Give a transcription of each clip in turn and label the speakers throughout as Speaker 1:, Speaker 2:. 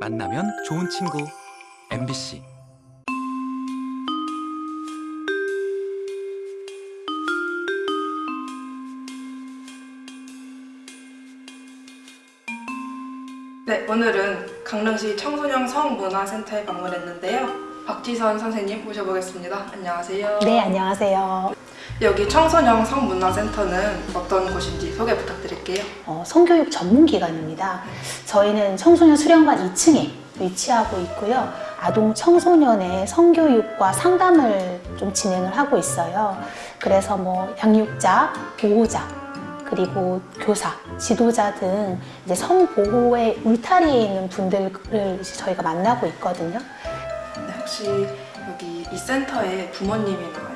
Speaker 1: 만나면 좋은 친구 MBC
Speaker 2: 네, 오늘은 강릉시 청소년 성문화센터에 방문했는데요. 박지선 선생님 모셔보겠습니다. 안녕하세요.
Speaker 3: 네, 안녕하세요.
Speaker 2: 여기 청소년 성문화센터는 어떤 곳인지 소개 부탁드 릴게요.
Speaker 3: 어, 성교육 전문기관입니다. 저희는 청소년 수련관 2층에 위치하고 있고요. 아동 청소년의 성교육과 상담을 좀 진행을 하고 있어요. 그래서 뭐 양육자, 보호자, 그리고 교사, 지도자 등 이제 성보호의 울타리에 있는 분들을 저희가 만나고 있거든요.
Speaker 2: 네, 혹시 여기 이 센터에 부모님이나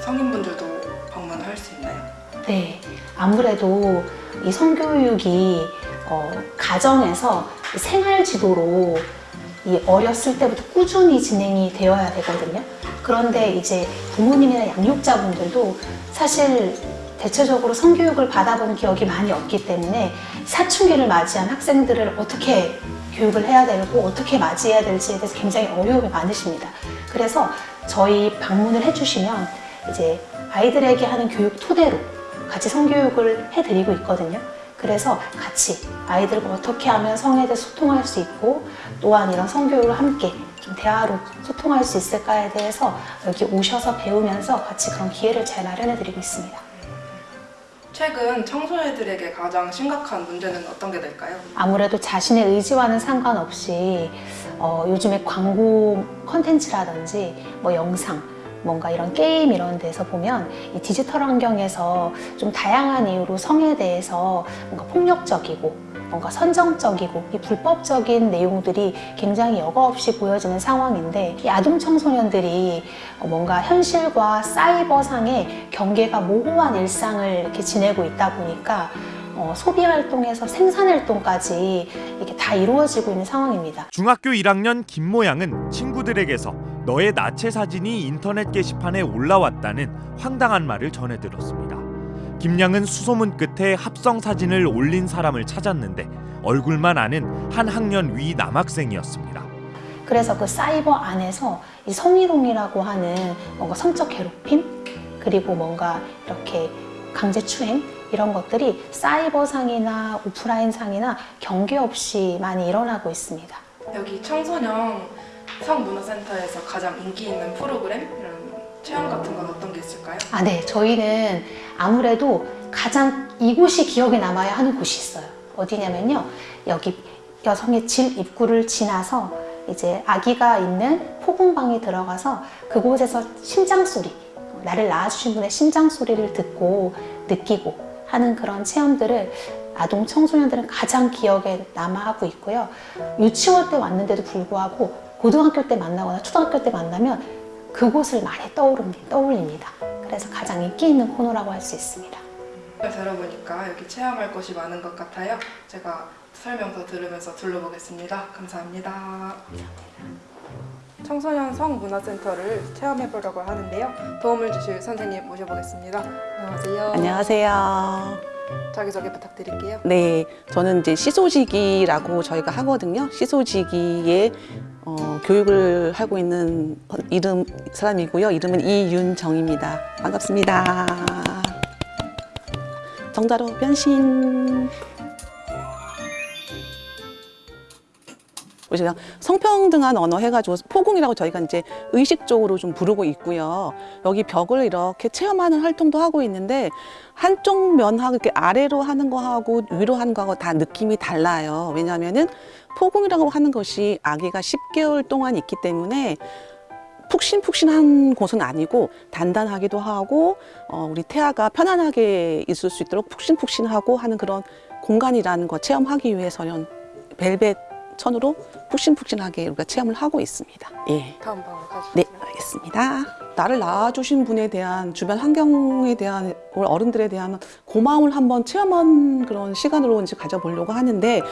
Speaker 2: 성인분들도 방문할 수 있나요?
Speaker 3: 네, 아무래도 이 성교육이 어, 가정에서 생활 지도로 이 어렸을 때부터 꾸준히 진행이 되어야 되거든요. 그런데 이제 부모님이나 양육자분들도 사실 대체적으로 성교육을 받아본 기억이 많이 없기 때문에 사춘기를 맞이한 학생들을 어떻게 교육을 해야 되고 어떻게 맞이해야 될지에 대해서 굉장히 어려움이 많으십니다. 그래서 저희 방문을 해주시면 이제 아이들에게 하는 교육 토대로 같이 성교육을 해드리고 있거든요. 그래서 같이 아이들과 어떻게 하면 성에 대해 소통할 수 있고 또한 이런 성교육을 함께 좀 대화로 소통할 수 있을까에 대해서 여기 오셔서 배우면서 같이 그런 기회를 잘 마련해드리고 있습니다.
Speaker 2: 최근 청소년들에게 가장 심각한 문제는 어떤 게 될까요?
Speaker 3: 아무래도 자신의 의지와는 상관없이 어, 요즘에 광고 컨텐츠라든지 뭐 영상 뭔가 이런 게임 이런 데서 보면 이 디지털 환경에서 좀 다양한 이유로 성에 대해서 뭔가 폭력적이고 뭔가 선정적이고 이 불법적인 내용들이 굉장히 여과없이 보여지는 상황인데 이 아동 청소년들이 뭔가 현실과 사이버상의 경계가 모호한 일상을 이렇게 지내고 있다 보니까 어, 소비 활동에서 생산 활동까지 이게 다 이루어지고 있는 상황입니다.
Speaker 4: 중학교 1학년 김모양은 친구들에게서 너의 나체 사진이 인터넷 게시판에 올라왔다는 황당한 말을 전해 들었습니다. 김양은 수소문 끝에 합성 사진을 올린 사람을 찾았는데 얼굴만 아는 한 학년 위 남학생이었습니다.
Speaker 3: 그래서 그 사이버 안에서 이 성희롱이라고 하는 뭔가 성적 괴롭힘 그리고 뭔가 이렇게 강제 추행 이런 것들이 사이버상이나 오프라인상이나 경계 없이 많이 일어나고 있습니다.
Speaker 2: 여기 청소년 성문화센터에서 가장 인기 있는 프로그램 이런 체험 같은 건 어떤 게 있을까요?
Speaker 3: 아, 네. 저희는 아무래도 가장 이곳이 기억에 남아야 하는 곳이 있어요. 어디냐면요. 여기 여성의 질 입구를 지나서 이제 아기가 있는 포궁방에 들어가서 그곳에서 심장 소리, 나를 낳아주신 분의 심장 소리를 듣고 느끼고 하는 그런 체험들을 아동 청소년들은 가장 기억에 남아하고 있고요. 유치원 때 왔는데도 불구하고 고등학교 때 만나거나 초등학교 때 만나면 그곳을 많이 떠오릅니다. 떠올립니다. 그래서 가장 인기 있는 코너라고 할 수 있습니다.
Speaker 2: 들어보니까 여기 체험할 것이 많은 것 같아요. 제가 설명서 들으면서 둘러보겠습니다. 감사합니다. 청소년 성문화센터를 체험해보려고 하는데요. 도움을 주실 선생님 모셔보겠습니다. 안녕하세요.
Speaker 5: 안녕하세요.
Speaker 2: 자기소개 부탁드릴게요.
Speaker 5: 네, 저는 이제 시소지기라고 저희가 하거든요. 시소지기의 어, 교육을 하고 있는 이름 사람이고요. 이름은 이윤정입니다. 반갑습니다. 정다로 변신. 우리가 성평등한 언어 해가지고 포공이라고 저희가 이제 의식적으로 좀 부르고 있고요. 여기 벽을 이렇게 체험하는 활동도 하고 있는데 한쪽 면하고 이렇게 아래로 하는 거하고 위로 하는 거하고 다 느낌이 달라요. 왜냐하면은 포공이라고 하는 것이 아기가 10개월 동안 있기 때문에 푹신푹신한 곳은 아니고 단단하기도 하고 어, 우리 태아가 편안하게 있을 수 있도록 푹신푹신하고 하는 그런 공간이라는 거 체험하기 위해서는 벨벳 천으로 푹신푹신하게 우리가 체험을 하고 있습니다. 예.
Speaker 2: 다음 방으로 가시죠.
Speaker 5: 네, 알겠습니다. 나를 낳아주신 분에 대한 주변 환경에 대한 어른들에 대한 고마움을 한번 체험한 그런 시간으로 이제 가져보려고 하는데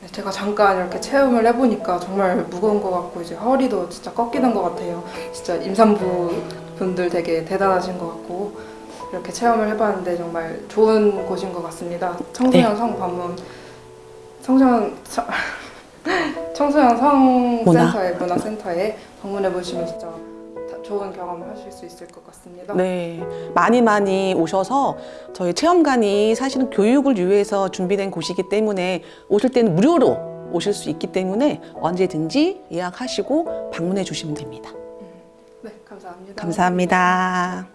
Speaker 2: 네, 제가 잠깐 이렇게 체험을 해보니까 정말 무거운 것 같고 이제 허리도 진짜 꺾이는 것 같아요. 진짜 임산부 분들 되게 대단하신 것 같고 이렇게 체험을 해봤는데 정말 좋은 곳인 것 같습니다. 청소년 성 방문 청소년 청- 청소년 성센터에 문화센터에 방문해 보시면 진짜 다- 좋은 경험을 하실 수 있을 것 같습니다.
Speaker 5: 네, 많이 많이 오셔서 저희 체험관이 사실은 교육을 위해서 준비된 곳이기 때문에 오실 때는 무료로 오실 수 있기 때문에 언제든지 예약하시고 방문해 주시면 됩니다.
Speaker 2: 네, 감사합니다.
Speaker 5: 감사합니다.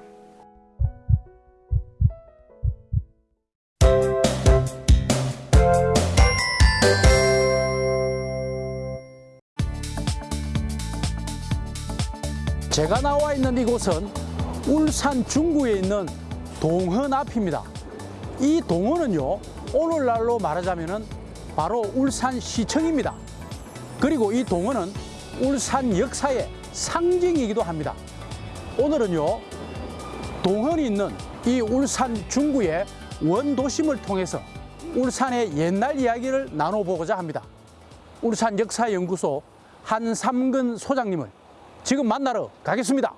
Speaker 6: 제가 나와 있는 이곳은 울산 중구에 있는 동헌 앞입니다. 이 동헌은요, 오늘날로 말하자면은 바로 울산시청입니다. 그리고 이 동헌은 울산 역사의 상징이기도 합니다. 오늘은요, 동헌이 있는 이 울산 중구의 원도심을 통해서 울산의 옛날 이야기를 나눠보고자 합니다. 울산 역사연구소 한삼근 소장님을 지금 만나러 가겠습니다.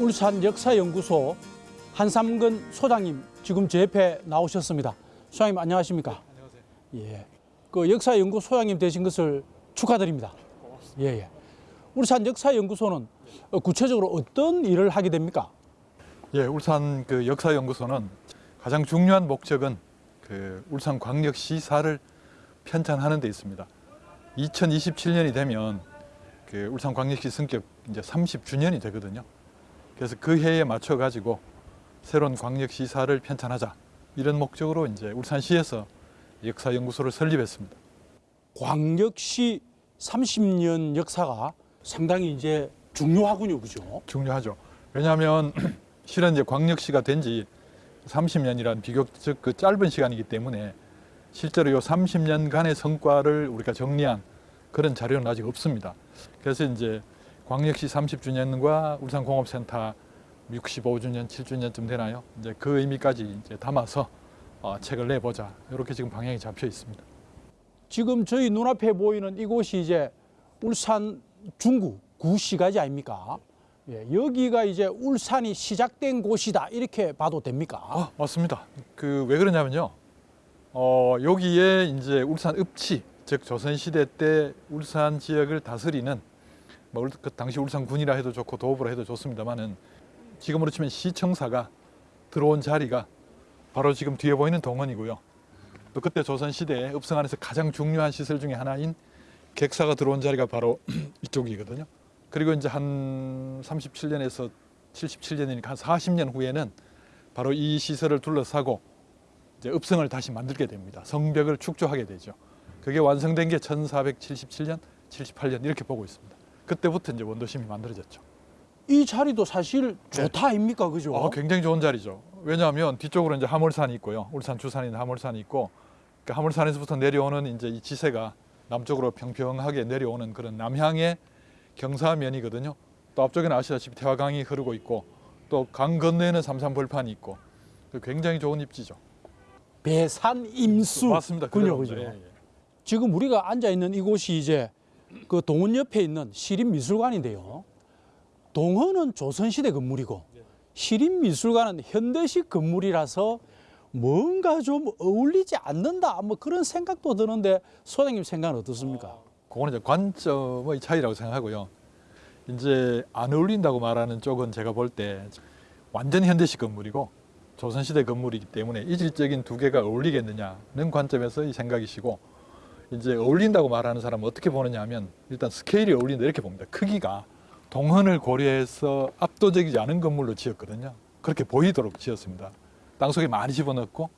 Speaker 6: 울산 역사연구소 한삼근 소장님 지금 제 옆에 나오셨습니다. 소장님 안녕하십니까? 안녕하세요. 예. 그 역사연구 소장님 되신 것을 축하드립니다. 예, 예. 울산 역사연구소는 어, 구체적으로 어떤 일을 하게 됩니까?
Speaker 7: 예, 울산 그 역사연구소는 가장 중요한 목적은 그 울산 광역시사를 편찬하는 데 있습니다. 2027년이 되면 그 울산 광역시 승격 이제 30주년이 되거든요. 그래서 그 해에 맞춰 가지고 새로운 광역시사를 편찬하자 이런 목적으로 이제 울산시에서 역사연구소를 설립했습니다.
Speaker 6: 광역시 30년 역사가 상당히 이제 중요하군요, 그죠?
Speaker 7: 중요하죠. 왜냐하면 실은 이제 광역시가 된지 30년이란 비교적 그 짧은 시간이기 때문에 실제로 이 30년간의 성과를 우리가 정리한 그런 자료는 아직 없습니다. 그래서 이제 광역시 30주년과 울산공업센터 65주년, 7주년쯤 되나요? 이제 그 의미까지 이제 담아서 어, 책을 내보자 이렇게 지금 방향이 잡혀 있습니다.
Speaker 6: 지금 저희 눈앞에 보이는 이곳이 이제 울산 중구 구시가지 아닙니까? 예, 여기가 이제 울산이 시작된 곳이다 이렇게 봐도 됩니까?
Speaker 7: 아, 맞습니다. 그 왜 그러냐면요. 어, 여기에 이제 울산 읍치, 즉 조선 시대 때 울산 지역을 다스리는 뭐 울- 그 당시 울산군이라 해도 좋고 도읍으로 해도 좋습니다만은 지금으로 치면 시청사가 들어온 자리가 바로 지금 뒤에 보이는 동원이고요. 또 그때 조선 시대에 읍성 안에서 가장 중요한 시설 중에 하나인 객사가 들어온 자리가 바로 이쪽이거든요. 그리고 이제 한 37년에서 77년이니까 한 40년 후에는 바로 이 시설을 둘러싸고 이제 읍성을 다시 만들게 됩니다. 성벽을 축조하게 되죠. 그게 완성된 게 1477년, 78년 이렇게 보고 있습니다. 그때부터 이제 원도심이 만들어졌죠.
Speaker 6: 이 자리도 사실 좋다 아닙니까, 그죠?
Speaker 7: 어, 굉장히 좋은 자리죠. 왜냐하면 뒤쪽으로 이제 하물산이 있고요. 울산 주산인 하물산이 있고 그 하물산에서부터 내려오는 이제 이 지세가 남쪽으로 평평하게 내려오는 그런 남향의 경사면이거든요. 또 앞쪽에는 아시다시피 태화강이 흐르고 있고 또 강 건너에는 삼산벌판이 있고 그 굉장히 좋은 입지죠.
Speaker 6: 배산 임수
Speaker 7: 맞습니다.
Speaker 6: 군요,
Speaker 7: 그대로입니다.
Speaker 6: 그죠?
Speaker 7: 예, 예.
Speaker 6: 지금 우리가 앉아 있는 이곳이 이제 그 동원 옆에 있는 시립미술관인데요. 동원은 조선시대 건물이고 시립미술관은 현대식 건물이라서 뭔가 좀 어울리지 않는다 뭐 그런 생각도 드는데 소장님 생각은 어떻습니까?
Speaker 7: 그거는 이제 관점의 차이라고 생각하고요. 이제 안 어울린다고 말하는 쪽은 제가 볼 때 완전 현대식 건물이고 조선시대 건물이기 때문에 이질적인 두 개가 어울리겠느냐는 관점에서 이 생각이시고 이제 어울린다고 말하는 사람은 어떻게 보느냐 하면 일단 스케일이 어울린다 이렇게 봅니다. 크기가 동헌을 고려해서 압도적이지 않은 건물로 지었거든요. 그렇게 보이도록 지었습니다. 땅속에 많이 집어넣고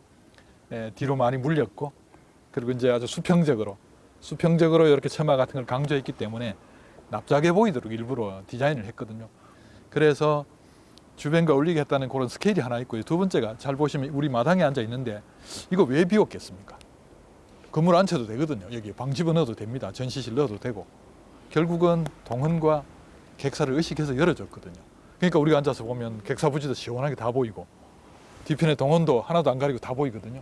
Speaker 7: 예, 뒤로 많이 물렸고 그리고 이제 아주 수평적으로 수평적으로 이렇게 처마 같은 걸 강조했기 때문에 납작해 보이도록 일부러 디자인을 했거든요. 그래서 주변과 했다는 그런 스케일이 하나 있고요. 두 번째가 잘 보시면 우리 마당에 앉아 있는데 이거 왜 비웠겠습니까? 건물 안 쳐도 되거든요. 여기 방 집어넣어도 됩니다. 전시실 넣어도 되고 결국은 동헌과 객사를 의식해서 열어줬거든요. 그러니까 우리가 앉아서 보면 객사 부지도 시원하게 다 보이고 뒤편에 동헌도 하나도 안 가리고 다 보이거든요.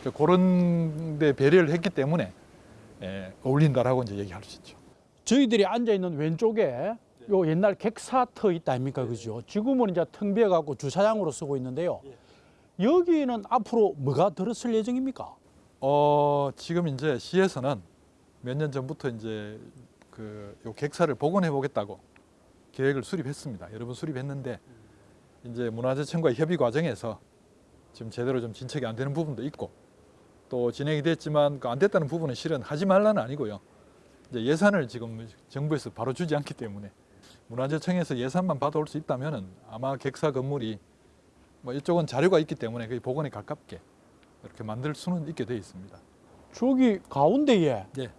Speaker 7: 그러니까 그런 데 배려를 했기 때문에 예, 어울린다라고 이제 얘기할 수 있죠.
Speaker 6: 저희들이 앉아 있는 왼쪽에 요 옛날 객사터 있다 아닙니까 그죠? 지금은 이제 텅 비어 갖고 주차장으로 쓰고 있는데요. 여기는 앞으로 뭐가 들었을 예정입니까?
Speaker 7: 어, 지금 이제 시에서는 몇 년 전부터 이제 그 요 객사를 복원해 보겠다고 계획을 수립했습니다. 여러 번 수립했는데 이제 문화재청과 협의 과정에서 지금 제대로 좀 진척이 안 되는 부분도 있고 또 진행이 됐지만 그안 됐다는 부분은 실은 하지 말라는 아니고요. 이제 예산을 지금 정부에서 바로 주지 않기 때문에 문화재청에서 예산만 받아올 수 있다면은 아마 객사 건물이 뭐 이쪽은 자료가 있기 때문에 거의 복원에 가깝게 이렇게 만들 수는 있게 되어 있습니다.
Speaker 6: 저기 가운데에
Speaker 7: 예.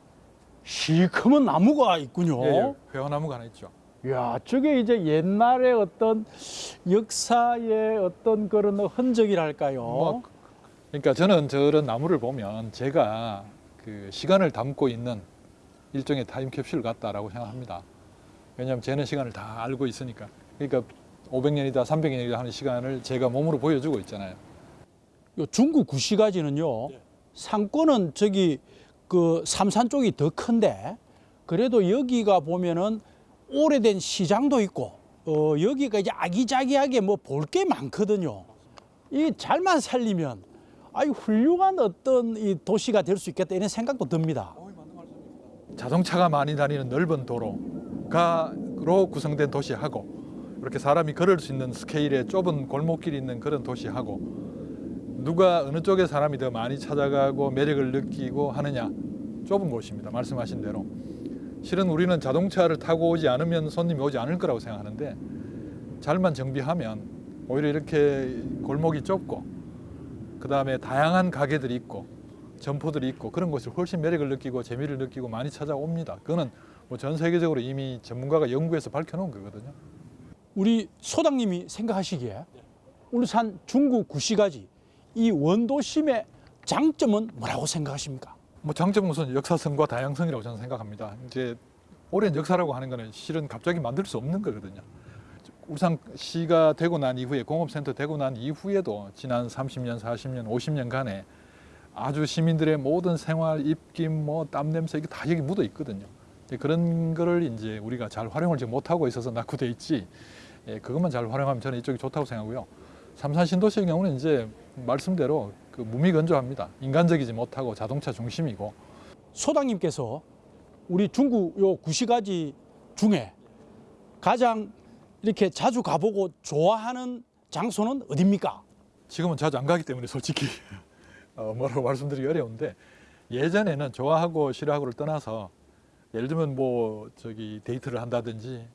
Speaker 6: 시커먼 나무가 있군요.
Speaker 7: 예, 예, 회화나무가 하나 있죠.
Speaker 6: 야, 저게 이제 옛날의 어떤 역사의 어떤 그런 흔적이랄까요.
Speaker 7: 뭐, 그러니까 저는 저런 나무를 보면 제가 그 시간을 담고 있는 일종의 타임캡슐 같다라고 생각합니다. 왜냐하면 쟤는 시간을 다 알고 있으니까. 그러니까 500년이다, 300년이다 하는 시간을 제가 몸으로 보여주고 있잖아요.
Speaker 6: 요 중국 구시가지는요 상권은 저기 그 삼산 쪽이 더 큰데 그래도 여기가 보면은 오래된 시장도 있고 어 여기가 이제 아기자기하게 뭐 볼 게 많거든요. 이 잘만 살리면 아이 훌륭한 어떤 이 도시가 될 수 있겠다 이런 생각도 듭니다.
Speaker 7: 자동차가 많이 다니는 넓은 도로가로 구성된 도시하고 이렇게 사람이 걸을 수 있는 스케일의 좁은 골목길이 있는 그런 도시하고 누가 어느 쪽에 사람이 더 많이 찾아가고 매력을 느끼고 하느냐 좁은 곳입니다. 말씀하신 대로 실은 우리는 자동차를 타고 오지 않으면 손님이 오지 않을 거라고 생각하는데 잘만 정비하면 오히려 이렇게 골목이 좁고 그 다음에 다양한 가게들이 있고 점포들이 있고 그런 곳을 훨씬 매력을 느끼고 재미를 느끼고 많이 찾아옵니다. 그거는 뭐 전 세계적으로 이미 전문가가 연구해서 밝혀놓은 거거든요.
Speaker 6: 우리 소장님이 생각하시기에 울산 중국 구시가지 이 원도심의 장점은 뭐라고 생각하십니까?
Speaker 7: 뭐 장점은 우선 역사성과 다양성이라고 저는 생각합니다. 이제 오랜 역사라고 하는 거는 실은 갑자기 만들 수 없는 거거든요. 울산시가 되고 난 이후에 공업센터 되고 난 이후에도 지난 30년, 40년, 50년간에 아주 시민들의 모든 생활, 입김, 뭐 땀 냄새 이게 다 여기 묻어 있거든요. 이제 그런 거를 이제 우리가 잘 활용을 지금 못하고 있어서 낙후돼 있지. 예, 그것만 잘 활용하면 저는 이쪽이 좋다고 생각하고요. 삼산 신도시의 경우는 이제 말씀대로 그 무미건조합니다. 인간적이지 못하고 자동차 중심이고
Speaker 6: 소장님께서 우리 중국 요 구시가지 중에 가장 이렇게 자주 가보고 좋아하는 장소는 어딥니까?
Speaker 7: 지금은 자주 안 가기 때문에 솔직히 어, 뭐라고 말씀드리기 어려운데 예전에는 좋아하고 싫어하고를 떠나서 예를 들면 뭐 저기 데이트를 한다든지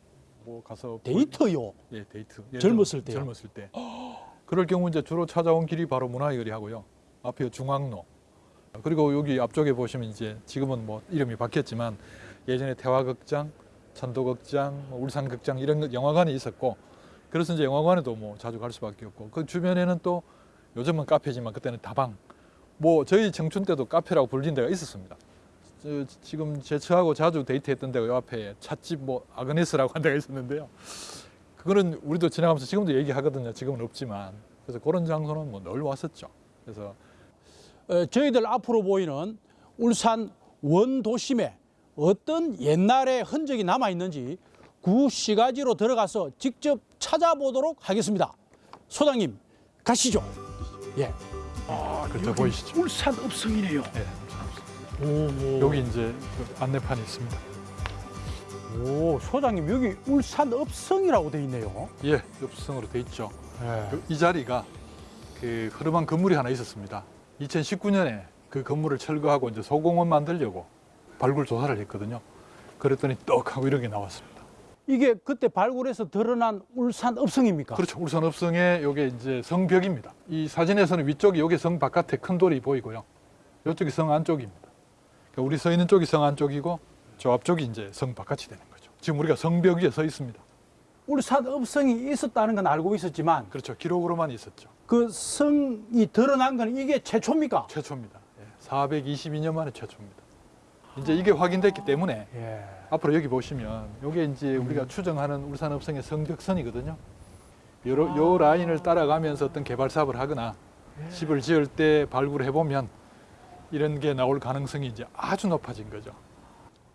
Speaker 7: 뭐 가서 볼-
Speaker 6: 데이트요.
Speaker 7: 예 데이트
Speaker 6: 젊었을 때요?
Speaker 7: 젊었을 때 그럴 경우 이제 주로 찾아온 길이 바로 문화의 거리하고요 앞에 중앙로 그리고 여기 앞쪽에 보시면 이제 지금은 뭐 이름이 바뀌었지만 예전에 태화극장 천도극장 뭐 울산극장 이런 영화관이 있었고 그래서 이제 영화관에도 뭐 자주 갈 수밖에 없고 그 주변에는 또 요즘은 카페지만 그때는 다방 뭐 저희 청춘 때도 카페라고 불린 데가 있었습니다. 저, 지금 제 처하고 자주 데이트했던 데가 요 앞에 찻집 뭐 아그네스라고 한 데가 있었는데요. 그거는 우리도 지나가면서 지금도 얘기하거든요. 지금은 없지만 그래서 그런 장소는 뭐 늘 왔었죠. 그래서
Speaker 6: 어, 저희들 앞으로 보이는 울산 원도심에 어떤 옛날의 흔적이 남아 있는지 구시가지로 들어가서 직접 찾아보도록 하겠습니다. 소장님 가시죠. 예.
Speaker 7: 아, 그렇죠 보이시죠?
Speaker 6: 울산 읍성이네요.
Speaker 7: 네.
Speaker 6: 오,
Speaker 7: 여기 이제 그 안내판이 있습니다.
Speaker 6: 오, 소장님 여기 울산 읍성이라고 돼 있네요.
Speaker 7: 예, 엽성으로 돼 있죠.
Speaker 6: 예.
Speaker 7: 그- 이 자리가 그 흐름한 건물이 하나 있었습니다. 2019년에 그 건물을 철거하고 이제 소공원 만들려고 발굴 조사를 했거든요. 그랬더니 떡 하고 이런 게 나왔습니다.
Speaker 6: 이게 그때 발굴해서 드러난 울산 읍성입니까?
Speaker 7: 그렇죠. 울산 읍성의 요게 이제 성벽입니다. 이 사진에서는 위쪽이 요게 성 바깥에 큰 돌이 보이고요. 이쪽이 성 안쪽입니다. 그러니까 우리 서 있는 쪽이 성 안쪽이고 저 앞쪽이 이제 성 바깥이 되는 거죠. 지금 우리가 성벽 위에 서 있습니다.
Speaker 6: 울산 읍성이 있었다는 건 알고 있었지만
Speaker 7: 그렇죠. 기록으로만 있었죠.
Speaker 6: 그 성이 드러난 건 이게 최초입니까?
Speaker 7: 최초입니다. 예, 422년 만에 최초입니다. 이제 이게 확인됐기 때문에
Speaker 6: 예.
Speaker 7: 앞으로 여기 보시면 이게 이제 우리가 추정하는 울산 읍성의 성벽선이거든요. 요, 요 라인을 따라가면서 어떤 개발 사업을 하거나 집을 지을 때 발굴해 보면 이런 게 나올 가능성이 이제 아주 높아진 거죠.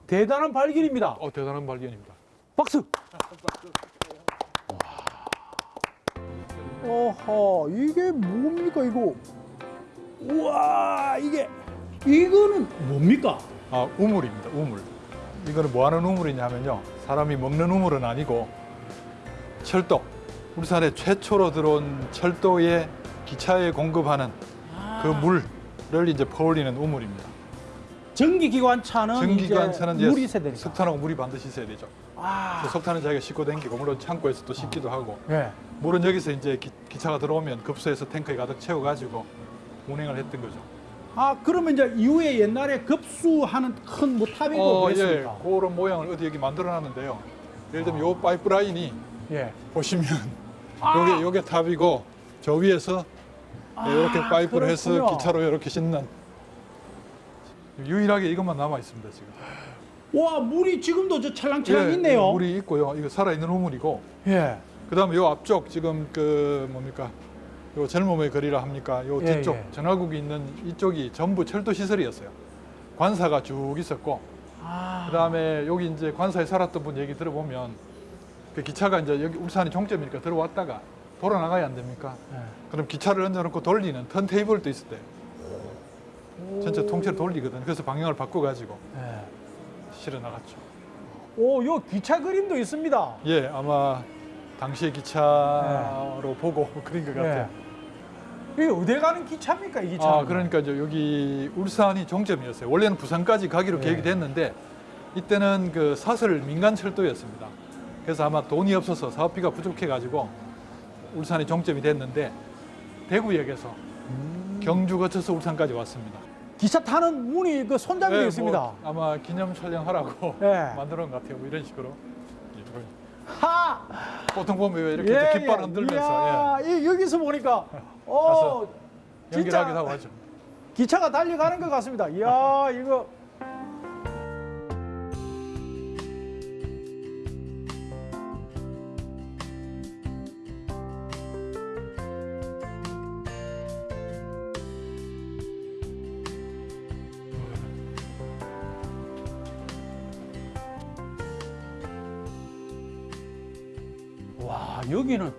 Speaker 6: 대단한 발견입니다.
Speaker 7: 어, 대단한 발견입니다.
Speaker 6: 박수. 어허, 이게 뭡니까 이거? 우와, 이게 이거는 뭡니까?
Speaker 7: 아, 우물입니다. 우물. 이거는 뭐 하는 우물이냐면요. 사람이 먹는 우물은 아니고 철도. 울산에 최초로 들어온 철도에 기차에 공급하는 그 물을 이제 퍼올리는 우물입니다.
Speaker 6: 전기기관차는
Speaker 7: 전기관차는
Speaker 6: 이제 물이 있어야 되니까.
Speaker 7: 석탄하고 물이 반드시 있어야 되죠.
Speaker 6: 아,
Speaker 7: 석탄은 자기가 싣고 댕기고 물론 창고에서 또 싣기도 하고
Speaker 6: 예.
Speaker 7: 물은 여기서 이제 기, 기차가 들어오면 급수해서 탱크에 가득 채워가지고 운행을 했던 거죠.
Speaker 6: 아, 그러면 이제 이후에 옛날에 급수하는 큰 뭐 탑이고
Speaker 7: 어,
Speaker 6: 그랬습니까?
Speaker 7: 예, 그런 모양을 어디 여기 만들어놨는데요. 예를 들면 요 파이프 라인이
Speaker 6: 예.
Speaker 7: 보시면
Speaker 6: 아!
Speaker 7: 요게 요게 탑이고 저 위에서
Speaker 6: 아,
Speaker 7: 이렇게 파이프를 해서
Speaker 6: 그렇군요.
Speaker 7: 기차로 이렇게 싣는 유일하게 이것만 남아 있습니다 지금.
Speaker 6: 와, 물이 지금도 저 찰랑찰랑
Speaker 7: 예,
Speaker 6: 있네요.
Speaker 7: 물이 있고요. 이거 살아 있는 우물이고
Speaker 6: 예.
Speaker 7: 그다음에 요 앞쪽 지금 그 뭡니까 요 젊음의 거리라 합니까? 요
Speaker 6: 예,
Speaker 7: 뒤쪽
Speaker 6: 예.
Speaker 7: 전화국이 있는 이쪽이 전부 철도 시설이었어요. 관사가 쭉 있었고
Speaker 6: 아,
Speaker 7: 그다음에 여기 이제 관사에 살았던 분 얘기 들어보면 그 기차가 이제 여기 울산이 종점이니까 들어왔다가 돌아 나가야 안 됩니까?
Speaker 6: 예.
Speaker 7: 그럼 기차를 얹어놓고 돌리는 턴 테이블도 있었대요. 전체 통째로 돌리거든. 그래서 방향을 바꿔가지고
Speaker 6: 예.
Speaker 7: 실어 나갔죠.
Speaker 6: 오, 요 기차 그림도 있습니다.
Speaker 7: 예, 아마 당시의 기차로 보고 그린 것 같아요.
Speaker 6: 예. 이게 어디 가는 기차입니까, 이 기차?
Speaker 7: 아, 그러니까 이제 여기 울산이 종점이었어요. 원래는 부산까지 가기로
Speaker 6: 네.
Speaker 7: 계획이 됐는데 이때는 그 사설 민간 철도였습니다. 그래서 아마 돈이 없어서 사업비가 부족해가지고 울산이 종점이 됐는데 대구역에서
Speaker 6: 음.
Speaker 7: 경주 거쳐서 울산까지 왔습니다.
Speaker 6: 기차 타는 문이 그 손잡이도
Speaker 7: 네,
Speaker 6: 있습니다.
Speaker 7: 뭐 아마 기념 촬영하라고
Speaker 6: 예.
Speaker 7: 만들어 놓은 것 같아요. 뭐 이런 식으로. 예.
Speaker 6: 하!
Speaker 7: 보통 보면 왜 이렇게 이제 깃발 흔들면서
Speaker 6: 이야, 이, 여기서 보니까 어,
Speaker 7: 예, 연기하기도 하고 하죠.
Speaker 6: 기차가 달려가는 것 같습니다. 이야, 이거 와, 여기는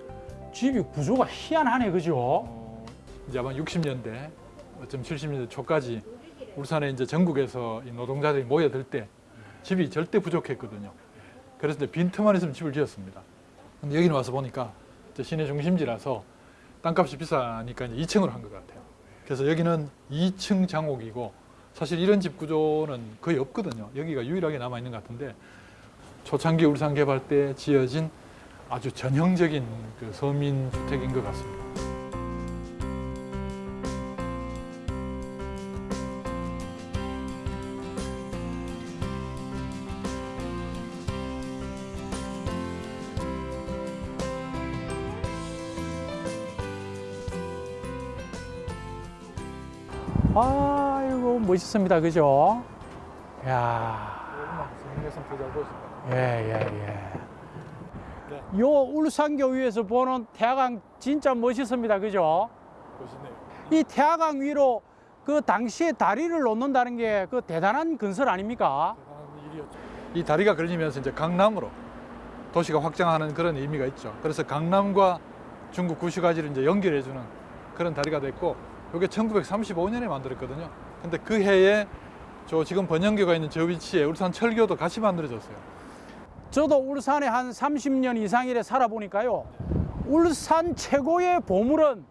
Speaker 6: 집이 구조가 희한하네, 그죠?
Speaker 7: 어, 이제 아마 60년대, 어쩜 70년대 초까지 울산에 이제 전국에서 이 노동자들이 모여들 때 집이 절대 부족했거든요. 그래서 이제 빈틈만 있으면 집을 지었습니다. 근데 여기는 와서 보니까 시내 중심지라서 땅값이 비싸니까 이제 2층으로 한 것 같아요. 그래서 여기는 2층 장옥이고 사실 이런 집 구조는 거의 없거든요. 여기가 유일하게 남아 있는 것 같은데 초창기 울산 개발 때 지어진 아주 전형적인 그 서민 주택인 것 같습니다.
Speaker 6: 아이고, 멋있습니다. 그죠? 야
Speaker 7: 서민에서 더잘 보였습니다.
Speaker 6: 예, 예, 예. 요 울산교 위에서 보는 태화강 진짜 멋있습니다. 그죠?
Speaker 7: 보시네요.
Speaker 6: 이 태화강 위로 그 당시에 다리를 놓는다는 게 그 대단한 건설 아닙니까?
Speaker 7: 대단한 일이었죠. 이 다리가 걸리면서 이제 강남으로 도시가 확장하는 그런 의미가 있죠. 그래서 강남과 중국 구시가지를 이제 연결해주는 그런 다리가 됐고, 이게 1935년에 만들었거든요. 근데 그 해에 저 지금 번영교가 있는 저 위치에 울산 철교도 같이 만들어졌어요.
Speaker 6: 저도 울산에 한 30년 이상이래 살아보니까요. 울산 최고의 보물은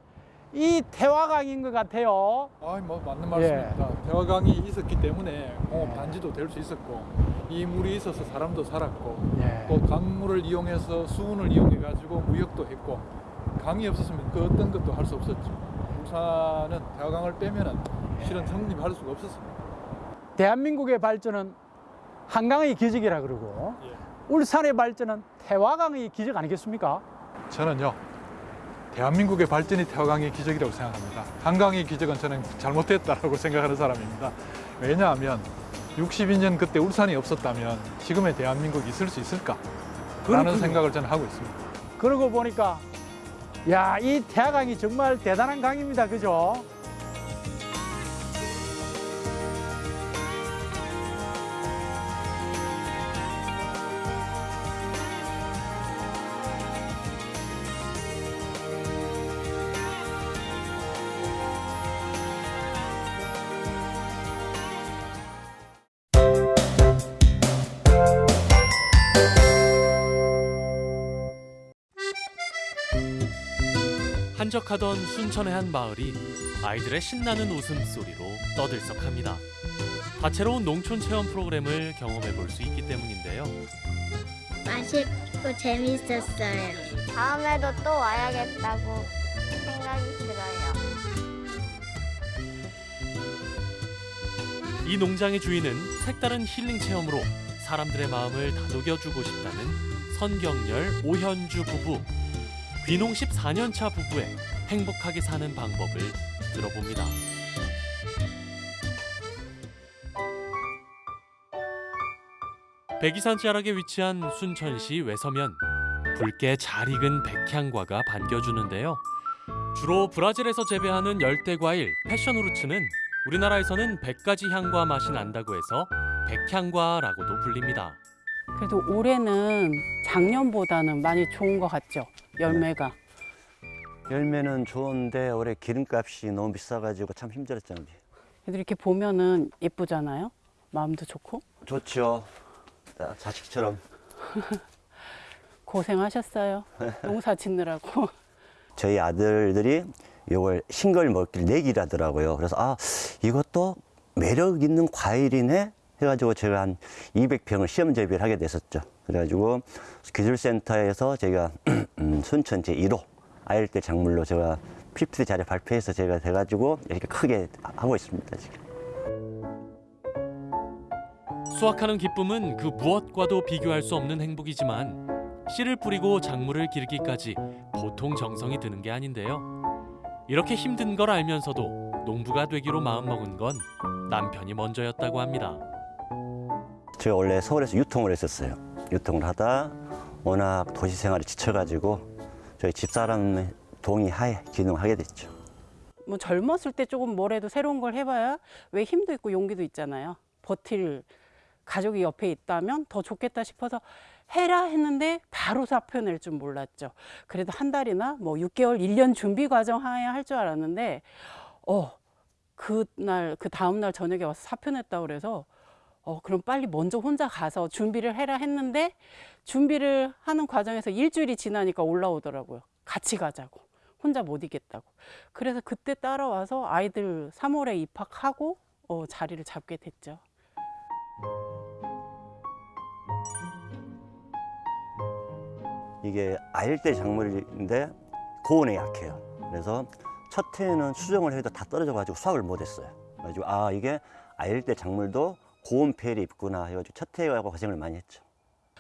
Speaker 6: 이 태화강인 것 같아요.
Speaker 7: 아, 뭐 맞는 말씀입니다. 대화강이 있었기 때문에 공업 단지도 될 수 있었고, 이 물이 있어서 사람도 살았고,
Speaker 6: 예.
Speaker 7: 또 강물을 이용해서 수운을 이용해 가지고 무역도 했고 강이 없었으면 그 어떤 것도 할 수 없었죠. 울산은 대화강을 빼면은 실은 성립할 수가 없었습니다.
Speaker 6: 대한민국의 발전은 한강의 기적이라 그러고
Speaker 7: 예.
Speaker 6: 울산의 발전은 태화강의 기적 아니겠습니까?
Speaker 7: 저는요 대한민국의 발전이 태화강의 기적이라고 생각합니다. 한강의 기적은 저는 잘못됐다라고 생각하는 사람입니다. 왜냐하면 62년 그때 울산이 없었다면 지금의 대한민국이 있을 수 있을까? 라는
Speaker 6: 그렇군요.
Speaker 7: 생각을 저는 하고 있습니다.
Speaker 6: 그러고 보니까 야, 이 태화강이 정말 대단한 강입니다. 그죠?
Speaker 8: 한적하던 순천의 한 마을이 아이들의 신나는 웃음소리로 떠들썩합니다. 다채로운 농촌 체험 프로그램을 경험해 볼 수 있기 때문인데요.
Speaker 9: 맛있고 재밌었어요. 다음에도 또 와야겠다고 생각이 들어요.
Speaker 8: 이 농장의 주인은 색다른 힐링 체험으로 사람들의 마음을 다독여주고 싶다는 선경열 오현주 부부. 귀농 14년차 부부의 행복하게 사는 방법을 들어봅니다. 백이산 자락에 위치한 순천시 외서면 붉게 잘 익은 백향과가 반겨주는데요. 주로 브라질에서 재배하는 열대 과일 패션 후르츠는 우리나라에서는 100가지 향과 맛이 난다고 해서 백향과라고도 불립니다.
Speaker 10: 그래도 올해는 작년보다는 많이 좋은 것 같죠? 열매가.
Speaker 11: 열매는 좋은데 올해 기름값이 너무 비싸가지고 참 힘들었잖아요.
Speaker 10: 그래도 이렇게 보면은 예쁘잖아요? 마음도 좋고.
Speaker 11: 좋죠. 자, 자식처럼
Speaker 10: 고생하셨어요. 농사 짓느라고.
Speaker 11: 저희 아들들이 이걸 싱글 먹기를 내기라더라고요. 그래서 아 이것도 매력 있는 과일이네 해가지고 제가 한 200평을 시험 재배를 하게 됐었죠. 그래가지고 기술센터에서 제가 음, 순천 제 1호 아일 대 작물로 제가 PPT 자료 발표해서 제가 돼가지고 이렇게 크게 하고 있습니다 지금.
Speaker 8: 수확하는 기쁨은 그 무엇과도 비교할 수 없는 행복이지만 씨를 뿌리고 작물을 기르기까지 보통 정성이 드는 게 아닌데요. 이렇게 힘든 걸 알면서도 농부가 되기로 마음먹은 건 남편이 먼저였다고 합니다.
Speaker 11: 제가 원래 서울에서 유통을 했었어요. 유통을 하다 워낙 도시 생활에 지쳐가지고 저희 집사람 동의하에 기능하게 됐죠.
Speaker 10: 뭐 젊었을 때 조금 뭐래도 새로운 걸 해봐야 왜 힘도 있고 용기도 있잖아요. 버틸 가족이 옆에 있다면 더 좋겠다 싶어서 해라 했는데 바로 사표 낼 줄 몰랐죠. 그래도 한 달이나 뭐 6개월, 1년 준비 과정 하에 할 줄 알았는데 어, 그날 그 다음 날 저녁에 와서 사표 냈다 그래서 어, 그럼 빨리 먼저 혼자 가서 준비를 해라 했는데 준비를 하는 과정에서 일주일이 지나니까 올라오더라고요. 같이 가자고. 혼자 못 이겠다고. 그래서 그때 따라와서 아이들 3월에 입학하고 어, 자리를 잡게 됐죠.
Speaker 11: 이게 아일대 작물인데 고온에 약해요. 그래서 첫 해에는 수정을 해도 다 떨어져 가지고 수확을 못 했어요. 그래가지고 아 이게 아일대 작물도 고온 폐일이 있구나 해가지고 첫 가고 고생을 많이 했죠.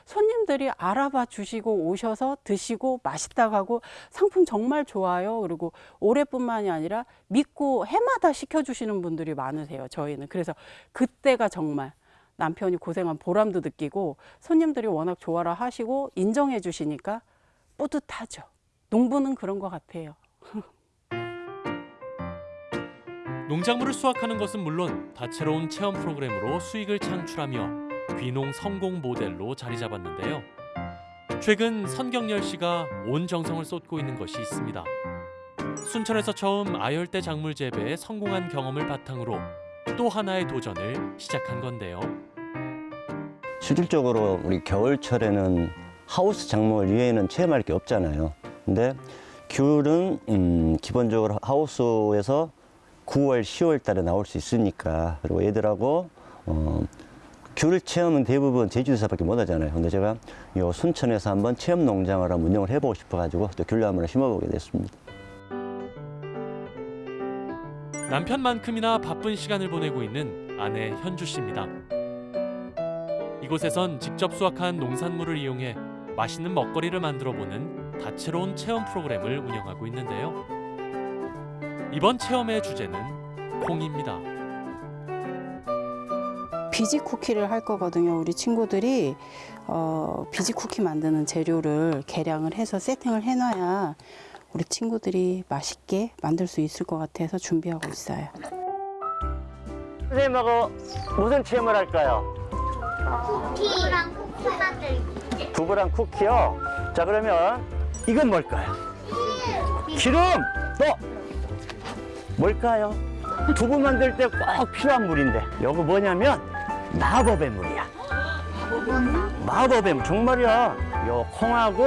Speaker 10: 손님들이 알아봐 주시고 오셔서 드시고 맛있다고 하고 상품 정말 좋아요. 그리고 올해뿐만이 아니라 믿고 해마다 시켜주시는 분들이 많으세요. 저희는. 그래서 그때가 정말 남편이 고생한 보람도 느끼고 손님들이 워낙 좋아라 하시고 인정해 주시니까 뿌듯하죠. 농부는 그런 것 같아요.
Speaker 8: 농작물을 수확하는 것은 물론 다채로운 체험 프로그램으로 수익을 창출하며 귀농 성공 모델로 자리 잡았는데요. 최근 선경열 씨가 온 정성을 쏟고 있는 것이 있습니다. 순천에서 처음 아열대 작물 재배에 성공한 경험을 바탕으로 또 하나의 도전을 시작한 건데요.
Speaker 11: 실질적으로 우리 겨울철에는 하우스 작물 이외에는 체험할 게 없잖아요. 근데 귤은 음, 기본적으로 하우스에서 9월, 10월 달에 나올 수 있으니까 그리고 얘들하고 어, 귤 체험은 대부분 제주도에서밖에 못 하잖아요. 근데 제가 요 순천에서 한번 체험 농장을 한번 운영을 해보고 싶어가지고 또 귤을 한번 심어보게 됐습니다.
Speaker 8: 남편만큼이나 바쁜 시간을 보내고 있는 아내 현주 씨입니다. 이곳에선 직접 수확한 농산물을 이용해 맛있는 먹거리를 만들어 보는 다채로운 체험 프로그램을 운영하고 있는데요. 이번 체험의 주제는 콩입니다.
Speaker 10: 비지 쿠키를 할 거거든요. 우리 친구들이 어, 비지 쿠키 만드는 재료를 계량을 해서 세팅을 해놔야 우리 친구들이 맛있게 만들 수 있을 것 같아서 준비하고 있어요.
Speaker 11: 선생님하고 무슨 체험을 할까요?
Speaker 9: 쿠키랑 쿠키 만들기.
Speaker 11: 두부랑 쿠키요. 자 그러면 이건 뭘까요? 기름. 또 뭘까요? 두부 만들 때 꼭 필요한 물인데 이거 뭐냐면 마법의 물이야. 마법의 물 정말이야. 요 콩하고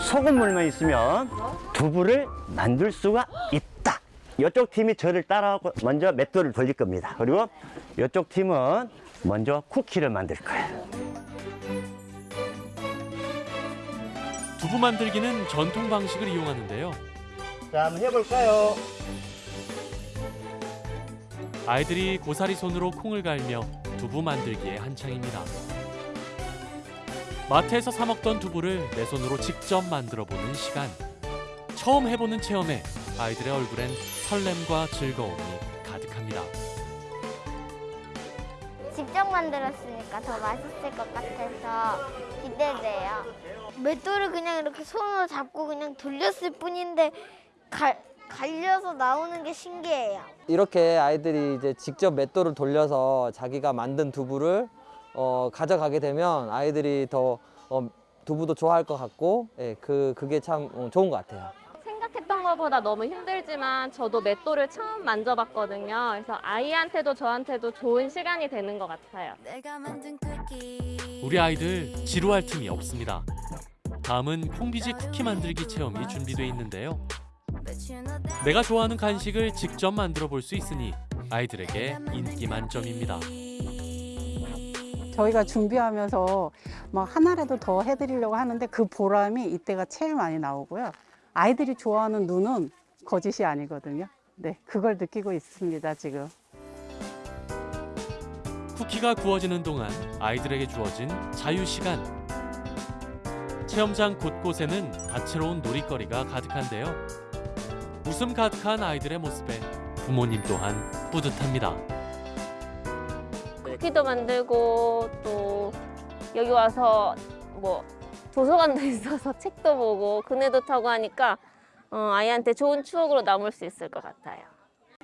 Speaker 11: 소금물만 있으면 두부를 만들 수가 있다. 이쪽 팀이 저를 따라하고 먼저 맷돌을 돌릴 겁니다. 그리고 이쪽 팀은 먼저 쿠키를 만들 거예요.
Speaker 8: 두부 만들기는 전통 방식을 이용하는데요.
Speaker 11: 자, 한번 해볼까요?
Speaker 8: 아이들이 고사리 손으로 콩을 갈며 두부 만들기에 한창입니다. 마트에서 사 먹던 두부를 내 손으로 직접 만들어 보는 시간. 처음 해보는 체험에 아이들의 얼굴엔 설렘과 즐거움이 가득합니다.
Speaker 9: 직접 만들었으니까 더 맛있을 것 같아서 기대돼요. 맷돌을 그냥 이렇게 손으로 잡고 그냥 돌렸을 뿐인데 갈, 갈려서 나오는 게 신기해요.
Speaker 12: 이렇게 아이들이 이제 직접 맷돌을 돌려서 자기가 만든 두부를 어, 가져가게 되면 아이들이 더 어, 두부도 좋아할 것 같고 예, 그 그게 참 어, 좋은 것 같아요.
Speaker 13: 생각했던 것보다 너무 힘들지만 저도 맷돌을 처음 만져봤거든요. 그래서 아이한테도 저한테도 좋은 시간이 되는 것 같아요.
Speaker 8: 우리 아이들 지루할 틈이 없습니다. 다음은 콩비지 쿠키 만들기 체험이 준비돼 있는데요. 내가 좋아하는 간식을 직접 만들어 볼 수 있으니 아이들에게 인기 만점입니다.
Speaker 10: 저희가 준비하면서 뭐 하나라도 더 해드리려고 하는데 그 보람이 이때가 제일 많이 나오고요. 아이들이 좋아하는 눈은 거짓이 아니거든요. 네, 그걸 느끼고 있습니다, 지금.
Speaker 8: 쿠키가 구워지는 동안 아이들에게 주어진 자유 시간. 체험장 곳곳에는 다채로운 놀이거리가 가득한데요. 웃음 가득한 아이들의 모습에 부모님 또한 뿌듯합니다.
Speaker 13: 쿠키도 만들고 또 여기 와서 뭐 도서관도 있어서 책도 보고 그네도 타고 하니까 어, 아이한테 좋은 추억으로 남을 수 있을 것 같아요.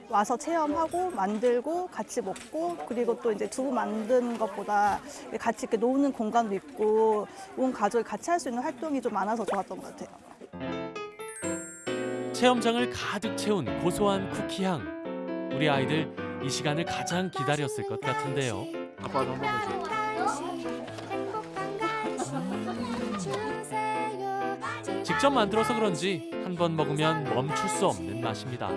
Speaker 14: 와서 체험하고 만들고 같이 먹고 그리고 또 이제 두부 만든 것보다 같이 이렇게 노는 공간도 있고 온 가족이 같이 할 수 있는 활동이 좀 많아서 좋았던 것 같아요.
Speaker 8: 체험장을 가득 채운 고소한 쿠키 향. 우리 아이들 이 시간을 가장 기다렸을 것 같은데요.
Speaker 7: 아빠도 한 번만 줘.
Speaker 8: 직접 만들어서 그런지 한 번 먹으면 멈출 수 없는 맛입니다.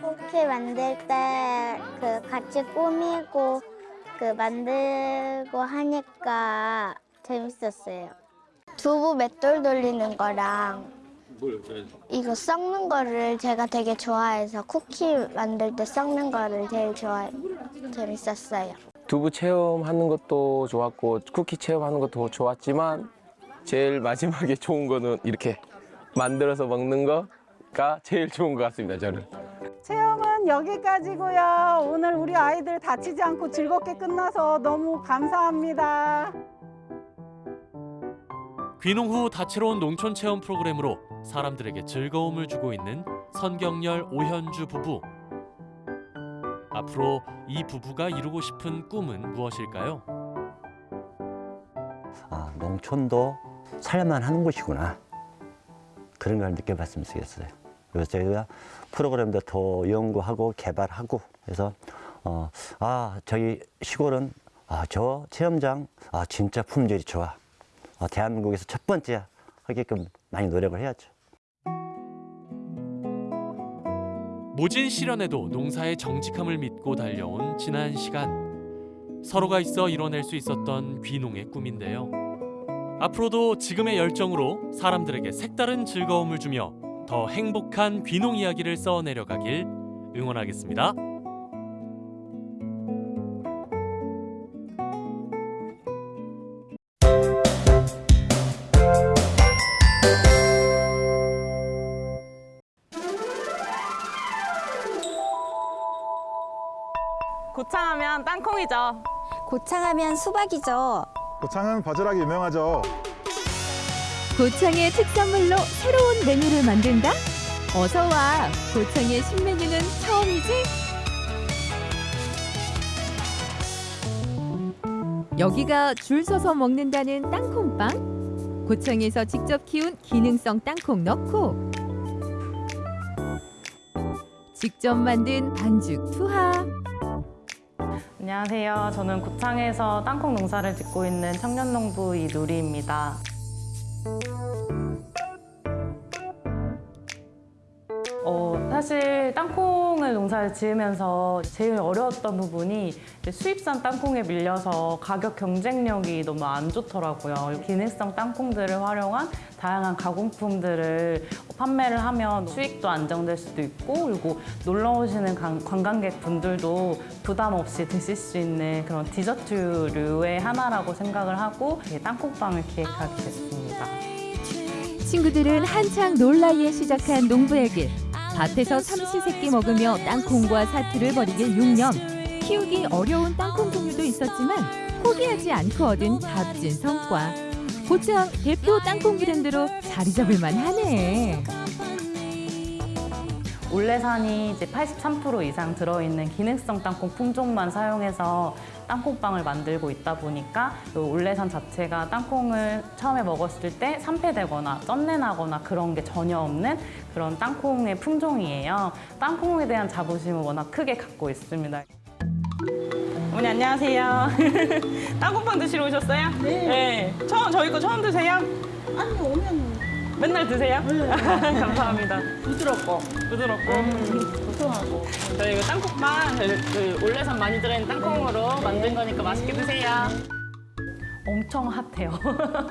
Speaker 9: 쿠키 만들 때 그 같이 꾸미고 그 만들고 하니까 재밌었어요. 두부 맷돌 돌리는 거랑 이거 썩는 거를 제가 되게 좋아해서 쿠키 만들 때 썩는 거를 제일 좋아해 재밌었어요.
Speaker 15: 두부 체험하는 것도 좋았고 쿠키 체험하는 것도 좋았지만 제일 마지막에 좋은 거는 이렇게 만들어서 먹는 거가 제일 좋은 것 같습니다 저는.
Speaker 10: 체험 은 여기까지고요. 오늘 우리 아이들 다치지 않고 즐겁게 끝나서 너무 감사합니다.
Speaker 8: 귀농 후 다채로운 농촌 체험 프로그램으로 사람들에게 즐거움을 주고 있는 선경열 오현주 부부. 앞으로 이 부부가 이루고 싶은 꿈은 무엇일까요?
Speaker 11: 아, 농촌도 살만 하는 곳이구나. 그런 걸 느껴봤으면 좋겠어요. 그래서 저희가 프로그램도 더 연구하고 개발하고 해서 어, 아 저희 시골은 아, 저 체험장 아 진짜 품질이 좋아. 아, 대한민국에서 첫 번째 하게끔 많이 노력을 해야죠.
Speaker 8: 모진 시련에도 농사의 정직함을 믿고 달려온 지난 시간. 서로가 있어 이뤄낼 수 있었던 귀농의 꿈인데요. 앞으로도 지금의 열정으로 사람들에게 색다른 즐거움을 주며 더 행복한 귀농 이야기를 써내려 가길 응원하겠습니다.
Speaker 16: 고창하면 땅콩이죠.
Speaker 17: 고창하면 수박이죠.
Speaker 18: 고창은 바지락이 유명하죠.
Speaker 19: 고창의 특산물로 새로운 메뉴를 만든다? 어서 와. 고창의 신메뉴는 처음이지? 여기가 줄 서서 먹는다는 땅콩빵. 고창에서 직접 키운 기능성 땅콩 넣고 직접 만든 반죽 투하.
Speaker 16: 안녕하세요. 저는 고창에서 땅콩 농사를 짓고 있는 청년농부 이누리입니다. 어, 사실 땅콩을 농사를 지으면서 제일 어려웠던 부분이 수입산 땅콩에 밀려서 가격 경쟁력이 너무 안 좋더라고요. 기능성 땅콩들을 활용한 다양한 가공품들을 판매를 하면 수익도 안정될 수도 있고 그리고 놀러 오시는 관- 관광객 분들도 부담 없이 드실 수 있는 그런 디저트류의 하나라고 생각을 하고 이 땅콩빵을 기획하게 됐습니다.
Speaker 19: 친구들은 한창 놀라이에 시작한 농부의 길. 밭에서 삼시세끼 먹으며 땅콩과 사투를 벌이길 6년. 키우기 어려운 땅콩 종류도 있었지만 포기하지 않고 얻은 값진 성과. 고창 대표 땅콩 브랜드로 자리 잡을 만 하네.
Speaker 16: 올레산이 이제 83% 이상 들어있는 기능성 땅콩 품종만 사용해서 땅콩빵을 만들고 있다 보니까 또 올레산 자체가 땅콩을 처음에 먹었을 때 산패되거나 쩐내나거나 그런 게 전혀 없는 그런 땅콩의 품종이에요. 땅콩에 대한 자부심을 워낙 크게 갖고 있습니다.
Speaker 20: 어머니 안녕하세요. 땅콩빵 드시러 오셨어요? 네. 처음 저희 거 처음 드세요? 아니 오면 맨날 드세요? 감사합니다. 부드럽고 부드럽고 고소하고 저희 이거 땅콩빵 저희 그 올레산 많이 들어있는 땅콩으로 만든 거니까 맛있게 드세요.
Speaker 16: 엄청 핫해요.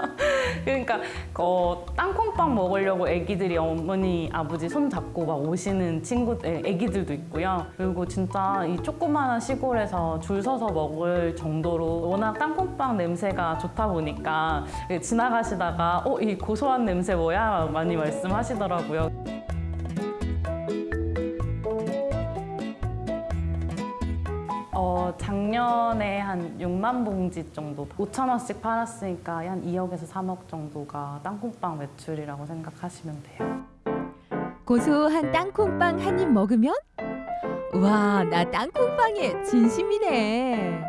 Speaker 16: 그러니까 어, 땅콩빵 먹으려고 애기들이 어머니, 아버지 손 잡고 막 오시는 친구, 애- 애기들도 있고요. 그리고 진짜 이 조그마한 시골에서 줄 서서 먹을 정도로 워낙 땅콩빵 냄새가 좋다 보니까 지나가시다가 어, 이 고소한 냄새 뭐야? 많이 말씀하시더라고요. 작년에 한 6만 봉지 정도 5천 원씩 팔았으니까 한 2억에서 3억 정도가 땅콩빵 매출이라고 생각하시면 돼요.
Speaker 19: 고소한 땅콩빵 한 입 먹으면 와, 나 땅콩빵에 진심이네.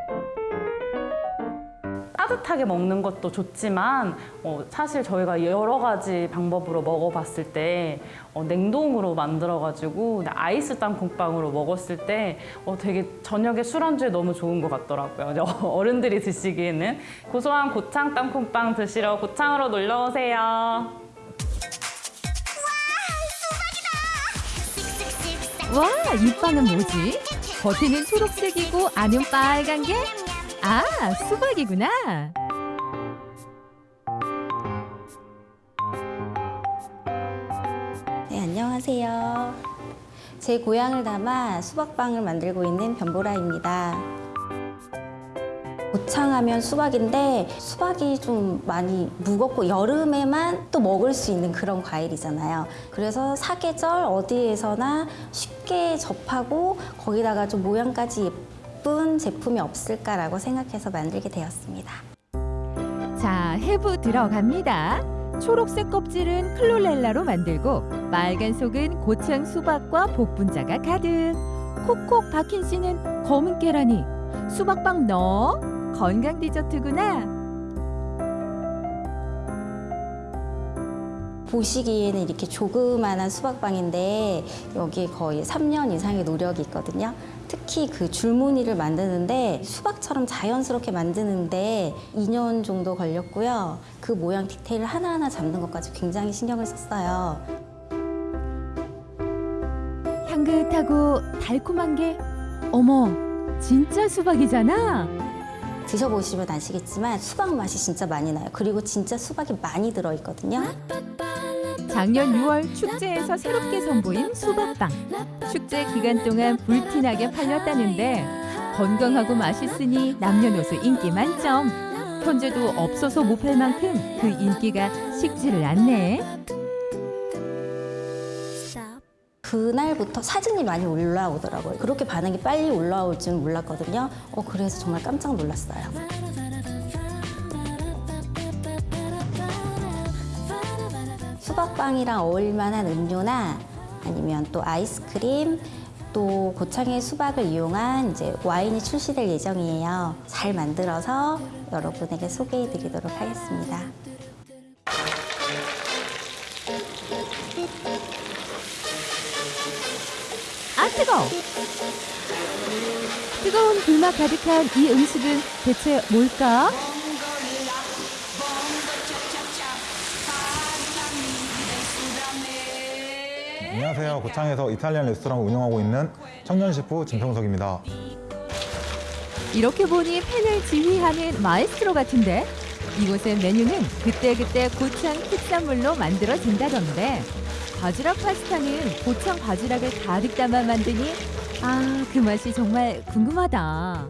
Speaker 16: 따뜻하게 먹는 것도 좋지만 어, 사실 저희가 여러 가지 방법으로 먹어봤을 때 어, 냉동으로 만들어가지고 아이스 땅콩빵으로 먹었을 때 어, 되게 저녁에 술안주에 너무 좋은 것 같더라고요. 어른들이 드시기에는 고소한 고창 땅콩빵 드시러 고창으로 놀러 오세요.
Speaker 19: 와, 이 빵은 뭐지? 겉에는 초록색이고 안은 빨간 게? 아, 수박이구나.
Speaker 17: 네, 안녕하세요. 제 고향을 담아 수박빵을 만들고 있는 변보라입니다. 고창하면 수박인데 수박이 좀 많이 무겁고 여름에만 또 먹을 수 있는 그런 과일이잖아요. 그래서 사계절 어디에서나 쉽게 접하고 거기다가 좀 모양까지 예 쁜 제품이 없을까라고 생각해서 만들게 되었습니다.
Speaker 19: 자, 해부 들어갑니다. 초록색 껍질은 클로렐라로 만들고 빨간 속은 고창 수박과 복분자가 가득. 콕콕 박힌 씨는 검은 계란이 수박빵 넣어 건강 디저트구나.
Speaker 17: 보시기에는 이렇게 조그만한 수박빵인데 여기에 거의 3년 이상의 노력이 있거든요. 특히 그 줄무늬를 만드는데 수박처럼 자연스럽게 만드는데 2년 정도 걸렸고요. 그 모양 디테일 하나하나 잡는 것까지 굉장히 신경을 썼어요.
Speaker 19: 향긋하고 달콤한 게 어머, 진짜 수박이잖아.
Speaker 17: 드셔보시면 아시겠지만 수박 맛이 진짜 많이 나요. 그리고 진짜 수박이 많이 들어있거든요.
Speaker 19: 작년 6월 축제에서 새롭게 선보인 수박빵. 축제 기간 동안 불티나게 팔렸다는데 건강하고 맛있으니 남녀노소 인기 만점. 현재도 없어서 못 팔 만큼 그 인기가 식지를 않네.
Speaker 17: 그날부터 사진이 많이 올라오더라고요. 그렇게 반응이 빨리 올라올 줄은 몰랐거든요. 어, 그래서 정말 깜짝 놀랐어요. 수박빵이랑 어울릴만한 음료나 아니면 또 아이스크림 또 고창의 수박을 이용한 이제 와인이 출시될 예정이에요. 잘 만들어서 여러분에게 소개해 드리도록 하겠습니다.
Speaker 19: 아 뜨거. 뜨거운 불맛 가득한 이 음식은 대체 뭘까?
Speaker 18: 안녕하세요. 고창에서 이탈리안 레스토랑을 운영하고 있는 청년 셰프 진평석입니다.
Speaker 19: 이렇게 보니 팬을 지휘하는 마에스트로 같은데 이곳의 메뉴는 그때그때 고창 특산물로 만들어진다던데 바지락 파스타는 고창 바지락을 가득 담아 만드니 아 그 맛이 정말 궁금하다.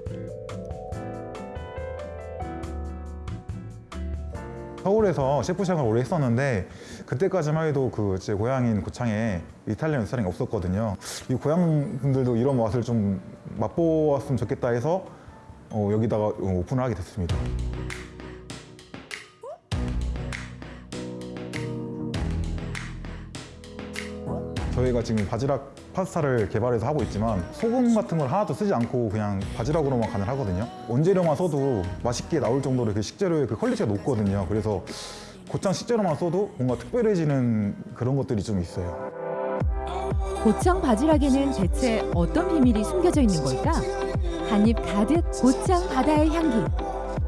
Speaker 18: 서울에서 셰프 시작을 오래 했었는데 그때까지만 해도 그 제 고향인 고창에 이탈리안 레스토랑이 없었거든요. 이 고향 분들도 이런 맛을 좀 맛보았으면 좋겠다 해서 어, 여기다가 오픈을 하게 됐습니다. 저희가 지금 바지락 파스타를 개발해서 하고 있지만 소금 같은 걸 하나도 쓰지 않고 그냥 바지락으로만 간을 하거든요. 원재료만 써도 맛있게 나올 정도로 그 식재료의 그 quality가 높거든요. 그래서 고창 식재료만 써도 뭔가 특별해지는 그런 것들이 좀 있어요.
Speaker 19: 고창 바지락에는 대체 어떤 비밀이 숨겨져 있는 걸까? 한입 가득 고창 바다의 향기.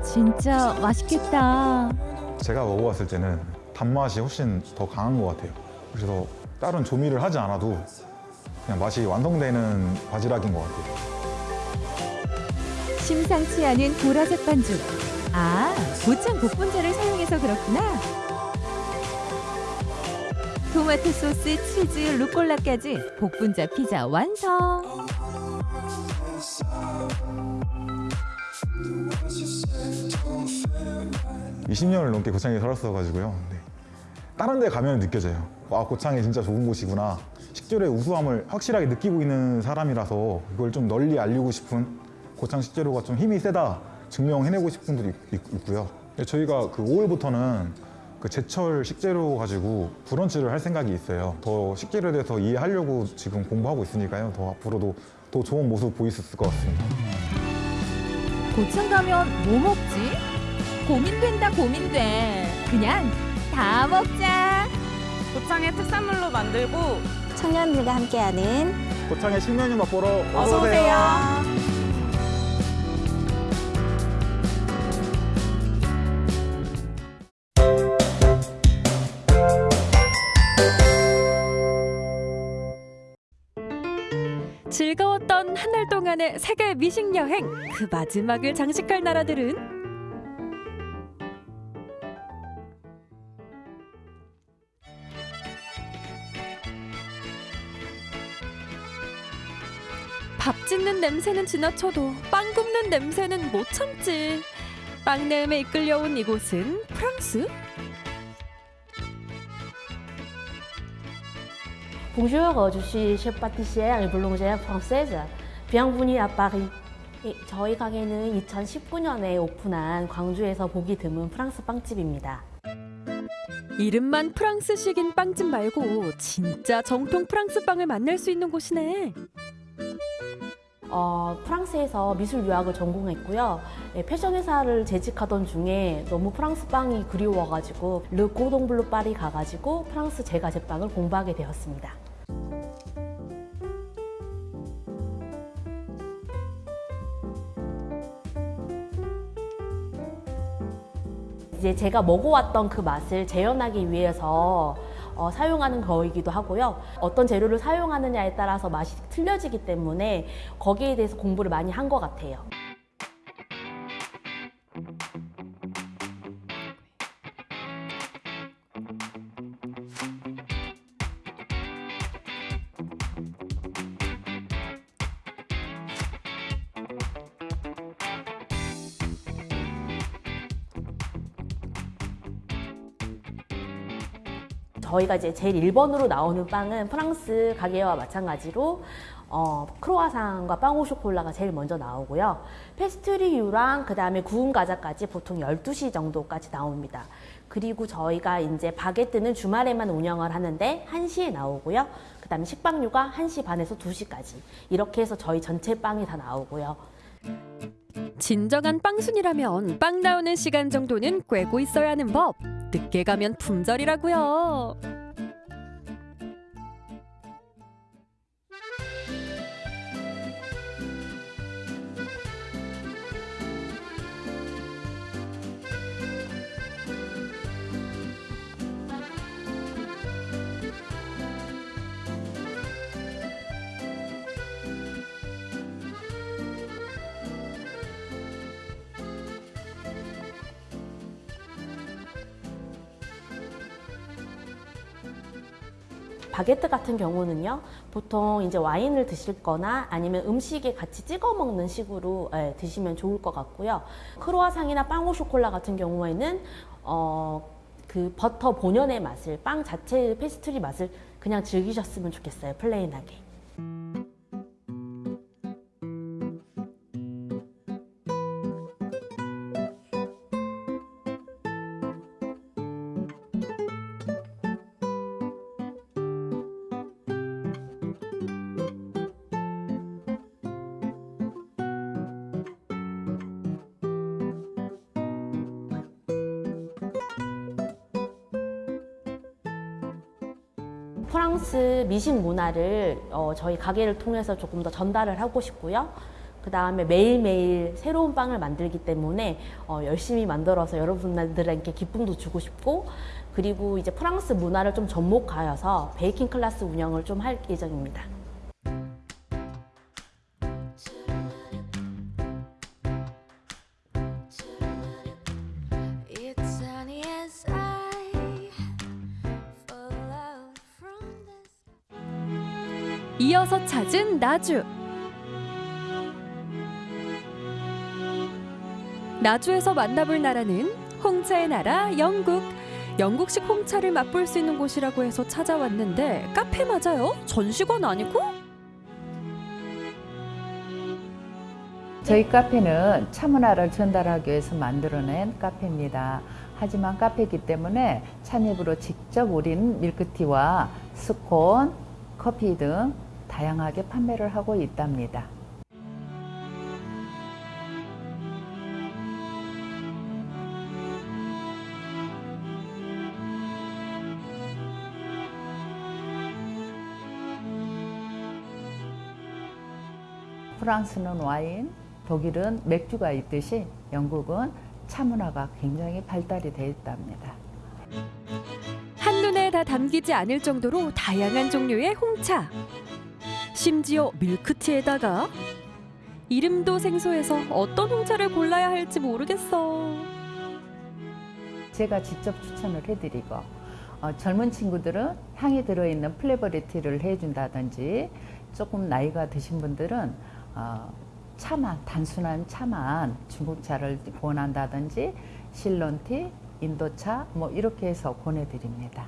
Speaker 19: 진짜 맛있겠다.
Speaker 18: 제가 먹어봤을 때는 단맛이 훨씬 더 강한 것 같아요. 그래서 다른 조미를 하지 않아도 그냥 맛이 완성되는 바지락인 것 같아요.
Speaker 19: 심상치 않은 보라색 반죽. 아, 고창 복분자를 사용해서 그렇구나. 토마토 소스, 치즈, 루꼴라까지 복분자 피자 완성.
Speaker 18: 20년을 넘게 고창에 살았어가지고요. 네. 다른 데 가면 느껴져요. 와 고창이 진짜 좋은 곳이구나. 식재료의 우수함을 확실하게 느끼고 있는 사람이라서 이걸 좀 널리 알리고 싶은 고창 식재료가 좀 힘이 세다 증명해내고 싶은 분들이 있, 있고요. 저희가 그 5월부터는 그 제철 식재료 가지고 브런치를 할 생각이 있어요. 더 식재료에 대해서 이해하려고 지금 공부하고 있으니까요. 더 앞으로도 더 좋은 모습 보일 수 있을 것 같습니다.
Speaker 19: 고창 가면 뭐 먹지? 고민된다 고민돼. 그냥 다 먹자.
Speaker 20: 고창의 특산물로 만들고
Speaker 17: 청년들과 함께하는
Speaker 18: 고창의 신메뉴 맛보러 어서,
Speaker 20: 어서 오세요.
Speaker 21: 한 달 동안의 세계 미식 여행 그 마지막을 장식할 나라들은 밥 짓는 냄새는 지나쳐도 빵 굽는 냄새는 못 참지. 빵 내음에 이끌려온 이곳은 프랑스?
Speaker 22: Bonjour, je suis chef pâtissière. À Paris. 예, 저희 가게는 2019년에 오픈한 광주에서 보기 드문 프랑스 빵집입니다.
Speaker 21: 이름만 프랑스식인 빵집 말고 진짜 정통 프랑스 빵을 만날 수 있는 곳이네.
Speaker 22: 어, 프랑스에서 미술 유학을 전공했고요. 예, 패션 회사를 재직하던 중에 너무 프랑스 빵이 그리워가지고 Le Cordon Bleu 파리 가가지고 프랑스 제과 제빵을 공부하게 되었습니다. 이제 제가 먹어왔던 그 맛을 재현하기 위해서 어, 사용하는 거이기도 하고요. 어떤 재료를 사용하느냐에 따라서 맛이 틀려지기 때문에 거기에 대해서 공부를 많이 한 것 같아요. 저희가 이제 제일 1번으로 나오는 빵은 프랑스 가게와 마찬가지로 어, 크로아상과 빵오 쇼콜라가 제일 먼저 나오고요. 페스트리유랑 그 다음에 구운 과자까지 보통 12시 정도까지 나옵니다. 그리고 저희가 이제 바게트는 주말에만 운영을 하는데 1시에 나오고요. 그 다음에 식빵류가 1시 반에서 2시까지 이렇게 해서 저희 전체 빵이 다 나오고요.
Speaker 21: 진정한 빵순이라면 빵 나오는 시간 정도는 꿰고 있어야 하는 법. 늦게 가면 품절이라고요.
Speaker 22: 바게트 같은 경우는요, 보통 이제 와인을 드실 거나 아니면 음식에 같이 찍어 먹는 식으로 예, 드시면 좋을 것 같고요. 크로아상이나 pain au chocolat 같은 경우에는 어, 그 버터 본연의 맛을, 빵 자체의 페스트리 맛을 그냥 즐기셨으면 좋겠어요, plain하게. 미식 문화를 어, 저희 가게를 통해서 조금 더 전달을 하고 싶고요. 그 다음에 매일매일 새로운 빵을 만들기 때문에 어, 열심히 만들어서 여러분들에게 기쁨도 주고 싶고 그리고 이제 프랑스 문화를 좀 접목하여서 베이킹 클래스 운영을 좀 할 예정입니다.
Speaker 21: 이어서 찾은 나주. 나주에서 만나볼 나라는 홍차의 나라 영국. 영국식 홍차를 맛볼 수 있는 곳이라고 해서 찾아왔는데 카페 맞아요? 전시관 아니고?
Speaker 23: 저희 카페는 차 문화를 전달하기 위해서 만들어낸 카페입니다. 하지만 카페이기 때문에 찬입으로 직접 우린 밀크티와 스콘, 커피 등 다양하게 판매를 하고 있답니다. 프랑스는 와인, 독일은 맥주가 있듯이 영국은 차 문화가 굉장히 발달이 되어 있답니다.
Speaker 21: 한눈에 다 담기지 않을 정도로 다양한 종류의 홍차. 심지어 밀크티에다가 이름도 생소해서 어떤 홍차를 골라야 할지 모르겠어.
Speaker 23: 제가 직접 추천을 해드리고 어, 젊은 친구들은 향이 들어있는 flavory tea를 해준다든지 조금 나이가 드신 분들은 어, 차만 단순한 차만 중국차를 권한다든지 실론티, 인도차 뭐 이렇게 해서 권해드립니다.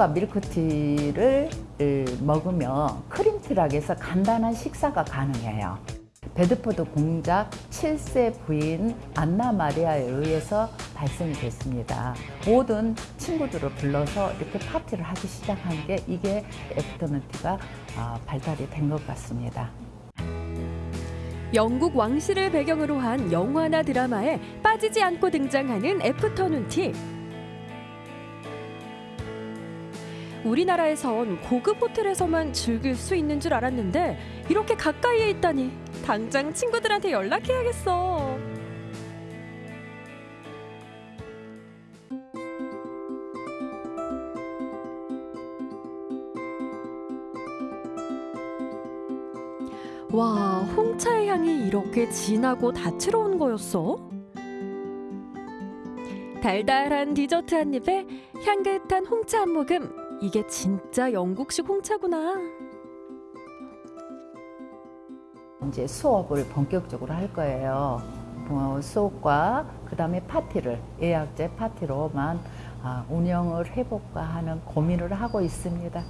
Speaker 23: 스콘과 밀크티를 먹으면 cream tea라고 해서 간단한 식사가 가능해요. 베드포드 공작 7세 부인 안나 마리아에 의해서 발생이 됐습니다. 모든 친구들을 불러서 이렇게 파티를 하기 시작한 게 이게 afternoon tea가 발달이 된 것 같습니다.
Speaker 21: 영국 왕실을 배경으로 한 영화나 드라마에 빠지지 않고 등장하는 afternoon tea. 우리나라에선 고급 호텔에서만 즐길 수 있는 줄 알았는데 이렇게 가까이에 있다니 당장 친구들한테 연락해야겠어. 와, 홍차의 향이 이렇게 진하고 다채로운 거였어? 달달한 디저트 한 입에 향긋한 홍차 한 모금. 이게 진짜 영국식 홍차구나.
Speaker 23: 이제 수업을 본격적으로 할 거예요. 어, 수업과 그 다음에 파티를 예약제 파티로만 아, 운영을 해볼까 하는 고민을 하고 있습니다.